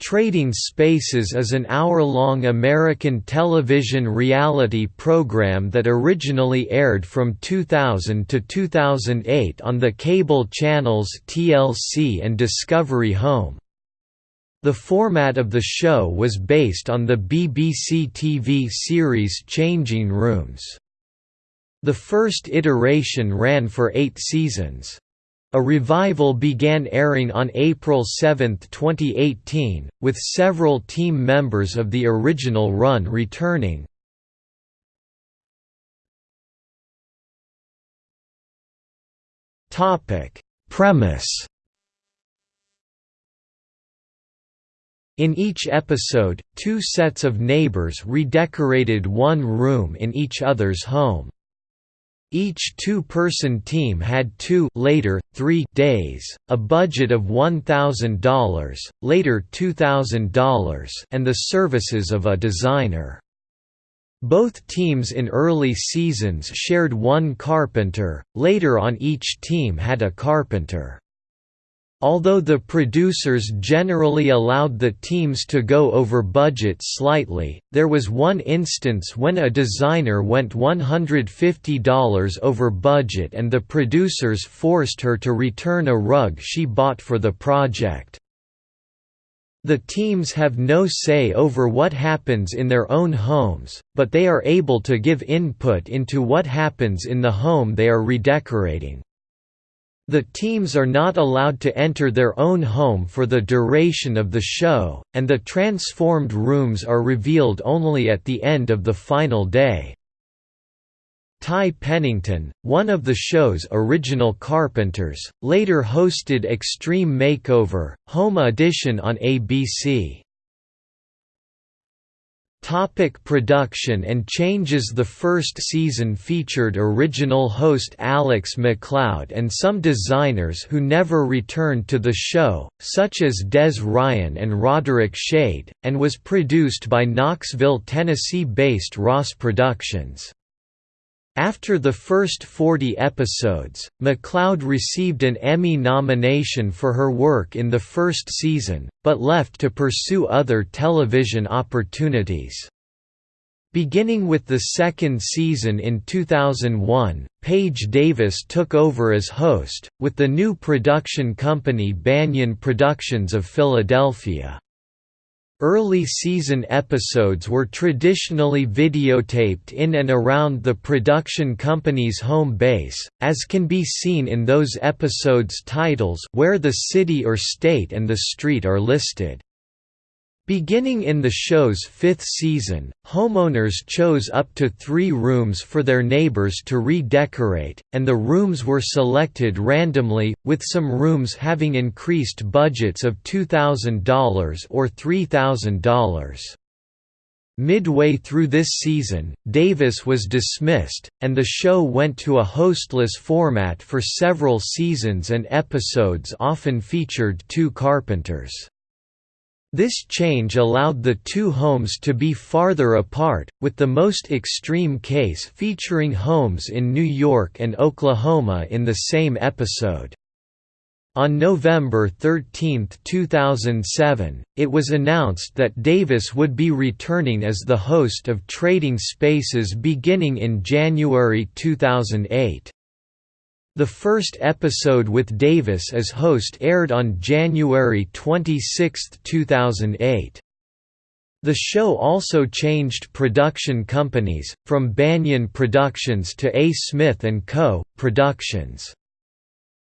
Trading Spaces is an hour-long American television reality program that originally aired from 2000 to 2008 on the cable channels TLC and Discovery Home. The format of the show was based on the BBC TV series Changing Rooms. The first iteration ran for eight seasons. A revival began airing on April 7, 2018, with several team members of the original run returning. Premise In each episode, two sets of neighbors redecorated one room in each other's home. Each two-person team had two later, three days, a budget of $1,000 later $2,000 and the services of a designer. Both teams in early seasons shared one carpenter, later on each team had a carpenter. Although the producers generally allowed the teams to go over budget slightly, there was one instance when a designer went $150 over budget and the producers forced her to return a rug she bought for the project. The teams have no say over what happens in their own homes, but they are able to give input into what happens in the home they are redecorating. The teams are not allowed to enter their own home for the duration of the show, and the transformed rooms are revealed only at the end of the final day. Ty Pennington, one of the show's original carpenters, later hosted Extreme Makeover, Home Edition on ABC. Topic production and changes The first season featured original host Alex MacLeod and some designers who never returned to the show, such as Des Ryan and Roderick Shade, and was produced by Knoxville, Tennessee-based Ross Productions. After the first 40 episodes, MacLeod received an Emmy nomination for her work in the first season, but left to pursue other television opportunities. Beginning with the second season in 2001, Paige Davis took over as host, with the new production company Banyan Productions of Philadelphia. Early season episodes were traditionally videotaped in and around the production company's home base, as can be seen in those episodes' titles where the city or state and the street are listed. Beginning in the show's fifth season, homeowners chose up to three rooms for their neighbors to redecorate, and the rooms were selected randomly, with some rooms having increased budgets of $2,000 or $3,000. Midway through this season, Davis was dismissed, and the show went to a hostless format for several seasons and episodes often featured two carpenters. This change allowed the two homes to be farther apart, with the most extreme case featuring homes in New York and Oklahoma in the same episode. On November 13, 2007, it was announced that Davis would be returning as the host of Trading Spaces beginning in January 2008. The first episode with Davis as host aired on January 26, 2008. The show also changed production companies, from Banyan Productions to A. Smith & Co. Productions.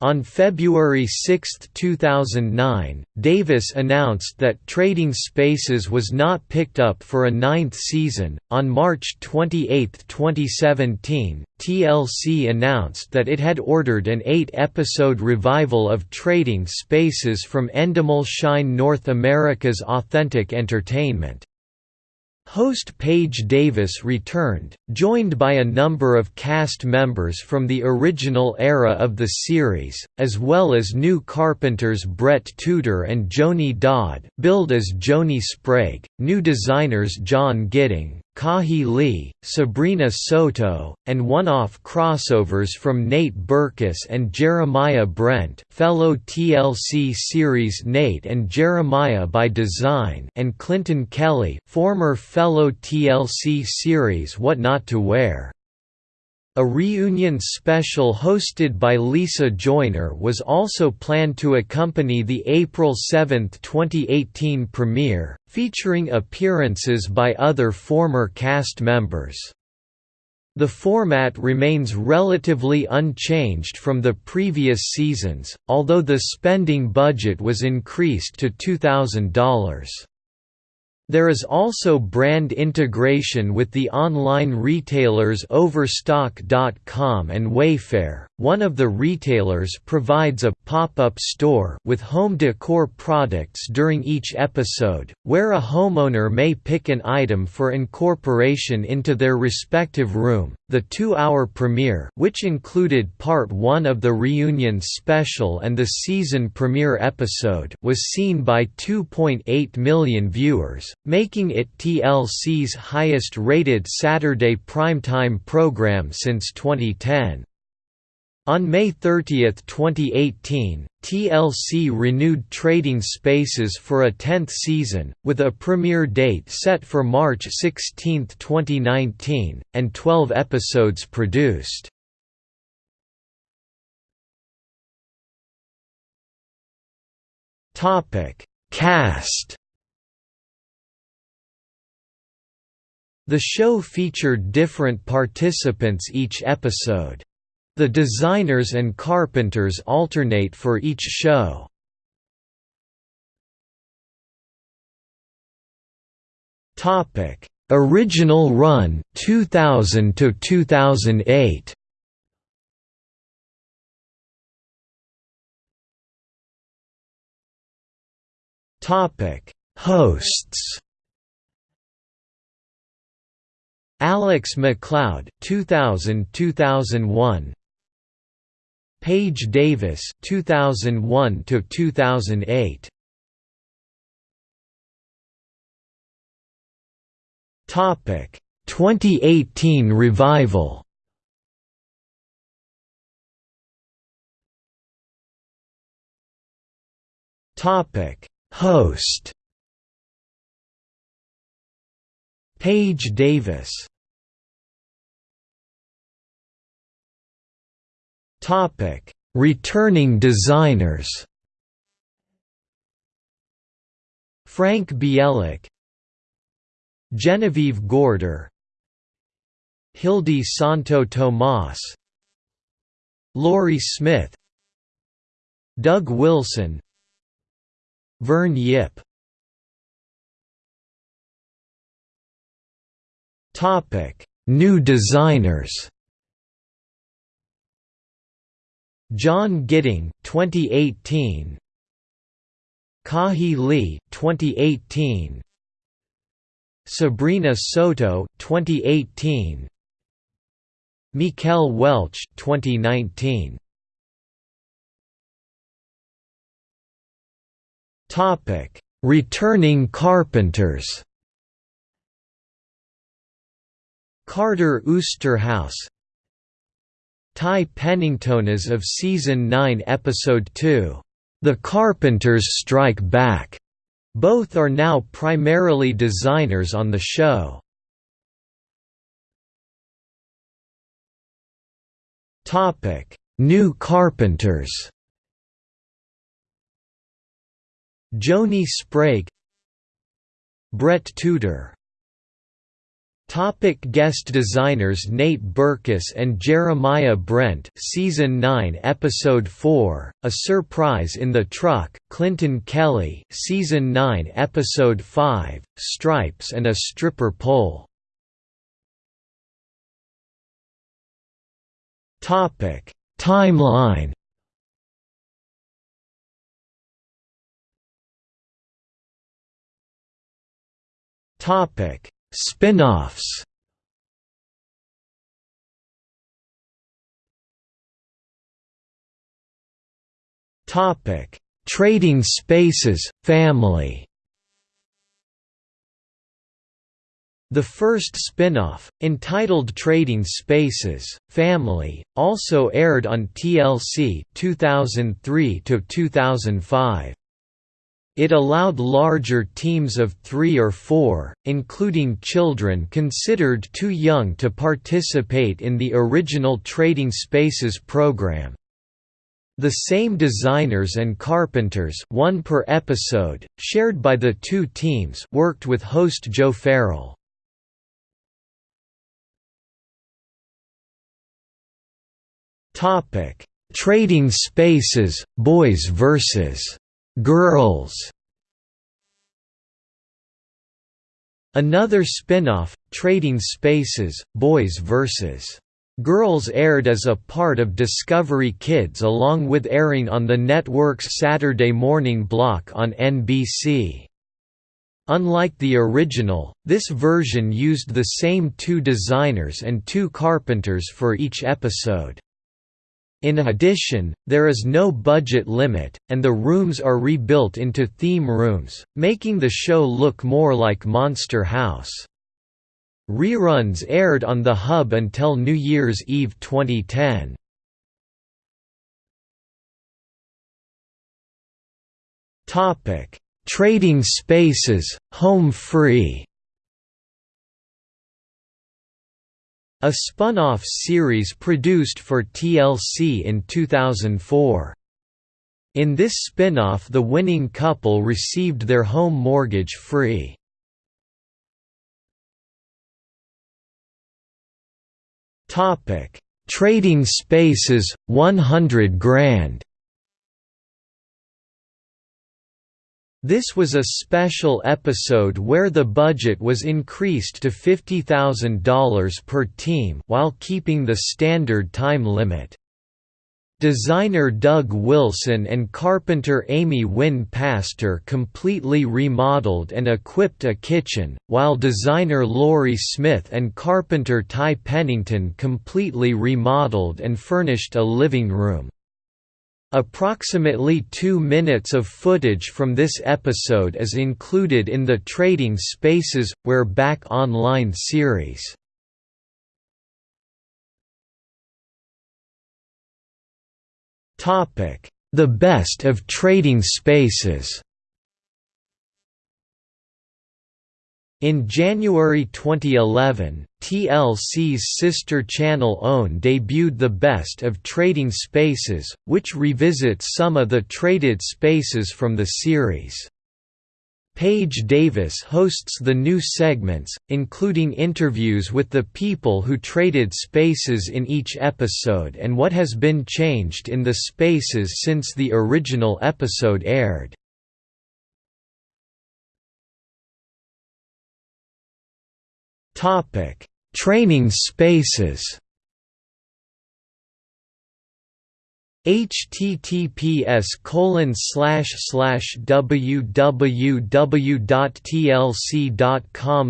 On February 6, 2009, Davis announced that Trading Spaces was not picked up for a ninth season. On March 28, 2017, TLC announced that it had ordered an eight episode revival of Trading Spaces from Endemol Shine North America's Authentic Entertainment. Host Paige Davis returned, joined by a number of cast members from the original era of the series, as well as new carpenters Brett Tudor and Joni Dodd billed as Joni Sprague, new designers John Gidding, Kahi Lee, Sabrina Soto, and one-off crossovers from Nate Berkus and Jeremiah Brent fellow TLC series Nate and Jeremiah by Design and Clinton Kelly former fellow TLC series What Not to Wear. A reunion special hosted by Lisa Joyner was also planned to accompany the April 7, 2018 premiere, featuring appearances by other former cast members. The format remains relatively unchanged from the previous seasons, although the spending budget was increased to $2,000. There is also brand integration with the online retailers Overstock.com and Wayfair. One of the retailers provides a pop-up store with home decor products during each episode, where a homeowner may pick an item for incorporation into their respective room. The 2-hour premiere, which included part 1 of the reunion special and the season premiere episode, was seen by 2.8 million viewers making it TLC's highest-rated Saturday primetime program since 2010. On May 30, 2018, TLC renewed Trading Spaces for a 10th season, with a premiere date set for March 16, 2019, and 12 episodes produced. Cast The show featured different participants each episode. The designers and carpenters alternate for each show. Topic: Original run 2000 to 2008. Topic: Hosts Alex MacLeod 2000-2001 Paige Davis 2001 to 2008 Topic 2018 revival. Topic Host. Paige Davis Topic: Returning designers. Frank Bielak, Genevieve Gorder, Hildy Santo Tomas, Laurie Smith, Doug Wilson, Vern Yip. Topic: New designers. John Gidding 2018 Kahi Lee 2018 Sabrina Soto 2018 Mikel Welch 2019 Topic Returning carpenters. Carter Oosterhuis Ty Penningtonas of Season 9 Episode 2, The Carpenters Strike Back. Both are now primarily designers on the show. New Carpenters Joni Sprague Brett Tudor Topic guest designers Nate Berkus and Jeremiah Brent Season 9 Episode 4, A Surprise in the Truck, Clinton Kelly Season 9 Episode 5, Stripes and a Stripper Pole. Topic Timeline. Topic Spin-offs Topic: Trading Spaces Family. The first spin-off, entitled Trading Spaces, Family, also aired on TLC 2003 to 2005. It allowed larger teams of three or four, including children considered too young to participate in the original Trading Spaces program. The same designers and carpenters one per episode, shared by the two teams worked with host Joe Farrell. Trading Spaces, Boys vs. Girls. Another spin-off, Trading Spaces, Boys vs. Girls aired as a part of Discovery Kids along with airing on the network's Saturday morning block on NBC. Unlike the original, this version used the same two designers and two carpenters for each episode. In addition, there is no budget limit, and the rooms are rebuilt into theme rooms, making the show look more like Monster House. Reruns aired on the Hub until New Year's Eve 2010. Trading Spaces, Home Free A spun-off series produced for TLC in 2004. In this spin-off the winning couple received their home mortgage free. Trading Spaces, 100 grand This was a special episode where the budget was increased to $50,000 per team while keeping the standard time limit. Designer Doug Wilson and carpenter Amy Wynn Pastor completely remodeled and equipped a kitchen, while designer Laurie Smith and carpenter Ty Pennington completely remodeled and furnished a living room. Approximately two minutes of footage from this episode is included in the Trading Spaces, We're Back online series. The best of Trading Spaces In January 2011, TLC's sister channel OWN debuted The Best of Trading Spaces, which revisits some of the traded spaces from the series. Paige Davis hosts the new segments, including interviews with the people who traded spaces in each episode and what has been changed in the spaces since the original episode aired. Topic: Training spaces. https colon slash slash www.tlc.com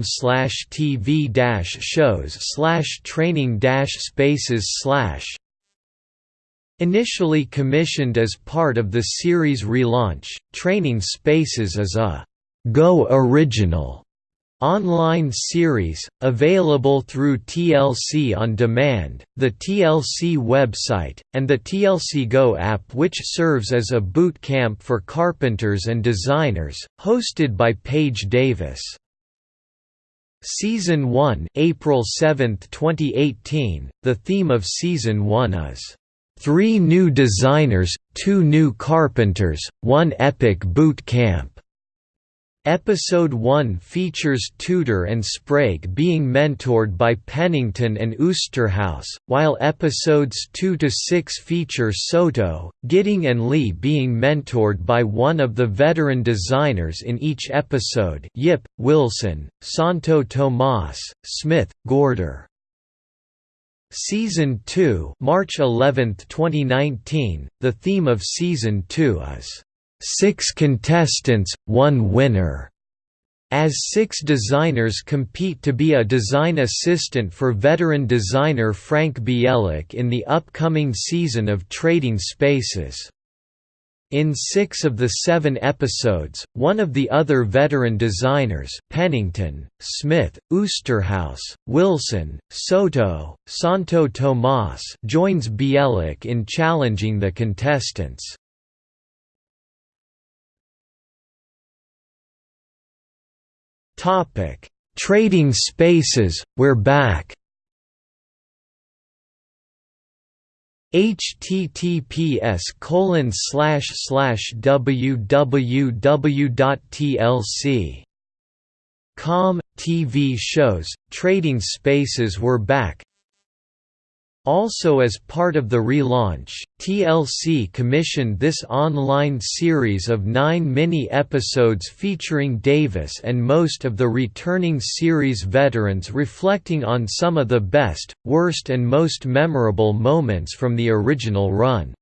slash tv dash shows slash training dash spaces slash Initially commissioned as part of the series relaunch, Training Spaces is a Go Original Online series, available through TLC On Demand, the TLC website, and the TLC Go app which serves as a boot camp for carpenters and designers, hosted by Paige Davis. Season 1 April 7, 2018, the theme of Season 1 is, Three new designers, two new carpenters, one epic boot camp. Episode 1 features Tudor and Sprague being mentored by Pennington and Oosterhuis, while episodes 2 to 6 feature Soto, Gidding and Lee being mentored by one of the veteran designers in each episode Yip, Wilson, Santo Tomas, Smith, Gorder. Season 2 March 11, 2019, the theme of Season 2 is six contestants, one winner, as six designers compete to be a design assistant for veteran designer Frank Bielak in the upcoming season of Trading Spaces. In six of the seven episodes, one of the other veteran designers Pennington, Smith, Oosterhuis, Wilson, Soto, Santo Tomas joins Bielak in challenging the contestants. Trading Spaces, We're Back. Https colon slash slash www.tlc com TV shows Trading Spaces were back also as part of the relaunch, TLC commissioned this online series of nine mini-episodes featuring Davis and most of the returning series veterans reflecting on some of the best, worst and most memorable moments from the original run.